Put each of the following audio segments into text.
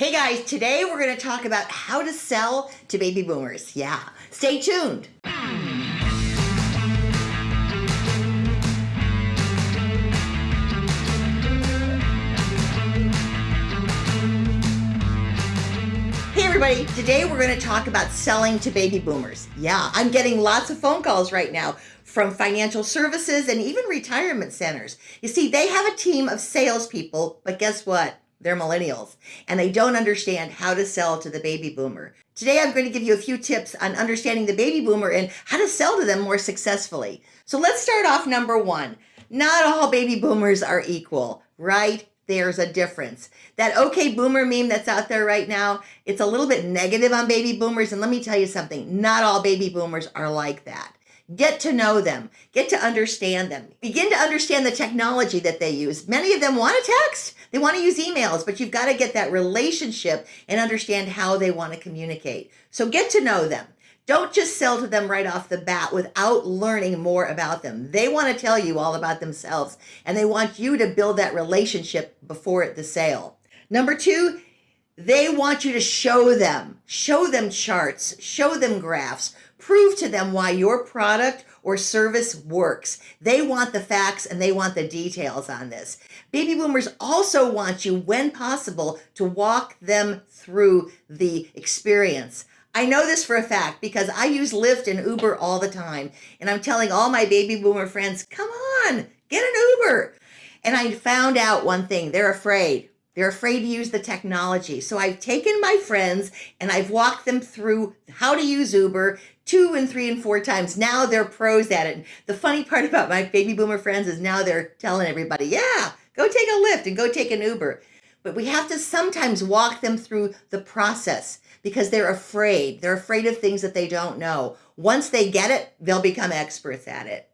Hey guys, today we're going to talk about how to sell to baby boomers. Yeah, stay tuned. Hey everybody, today we're going to talk about selling to baby boomers. Yeah, I'm getting lots of phone calls right now from financial services and even retirement centers. You see, they have a team of salespeople, but guess what? They're millennials and they don't understand how to sell to the baby boomer. Today, I'm going to give you a few tips on understanding the baby boomer and how to sell to them more successfully. So let's start off number one. Not all baby boomers are equal, right? There's a difference. That okay boomer meme that's out there right now, it's a little bit negative on baby boomers. And let me tell you something, not all baby boomers are like that. Get to know them, get to understand them, begin to understand the technology that they use. Many of them want to text, they want to use emails, but you've got to get that relationship and understand how they want to communicate. So get to know them. Don't just sell to them right off the bat without learning more about them. They want to tell you all about themselves and they want you to build that relationship before the sale. Number two, they want you to show them, show them charts, show them graphs, prove to them why your product or service works. They want the facts and they want the details on this. Baby boomers also want you, when possible, to walk them through the experience. I know this for a fact because I use Lyft and Uber all the time. And I'm telling all my baby boomer friends, come on, get an Uber. And I found out one thing, they're afraid. They're afraid to use the technology. So I've taken my friends and I've walked them through how to use Uber two and three and four times. Now they're pros at it. The funny part about my baby boomer friends is now they're telling everybody, yeah, go take a Lyft and go take an Uber. But we have to sometimes walk them through the process because they're afraid. They're afraid of things that they don't know. Once they get it, they'll become experts at it.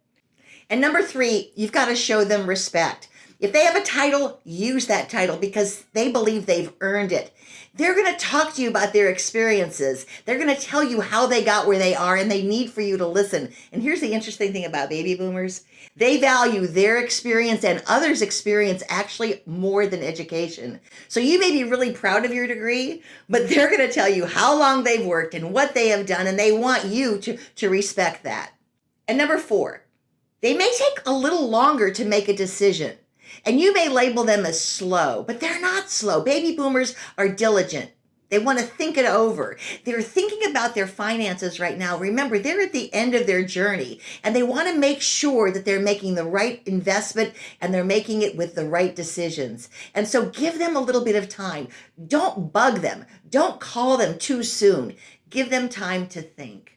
And number three, you've got to show them respect. If they have a title, use that title because they believe they've earned it. They're going to talk to you about their experiences. They're going to tell you how they got where they are and they need for you to listen. And here's the interesting thing about baby boomers. They value their experience and others' experience actually more than education. So you may be really proud of your degree, but they're going to tell you how long they've worked and what they have done, and they want you to, to respect that. And number four, they may take a little longer to make a decision. And you may label them as slow, but they're not slow. Baby boomers are diligent. They want to think it over. They're thinking about their finances right now. Remember, they're at the end of their journey and they want to make sure that they're making the right investment and they're making it with the right decisions. And so give them a little bit of time. Don't bug them. Don't call them too soon. Give them time to think.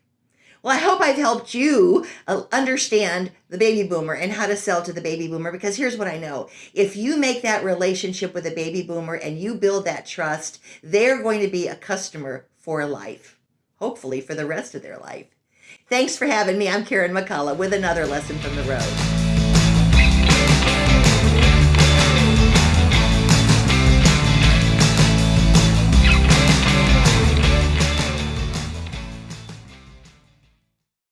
Well, I hope I've helped you uh, understand the baby boomer and how to sell to the baby boomer because here's what I know. If you make that relationship with a baby boomer and you build that trust, they're going to be a customer for life, hopefully for the rest of their life. Thanks for having me. I'm Karen McCullough with another lesson from the road.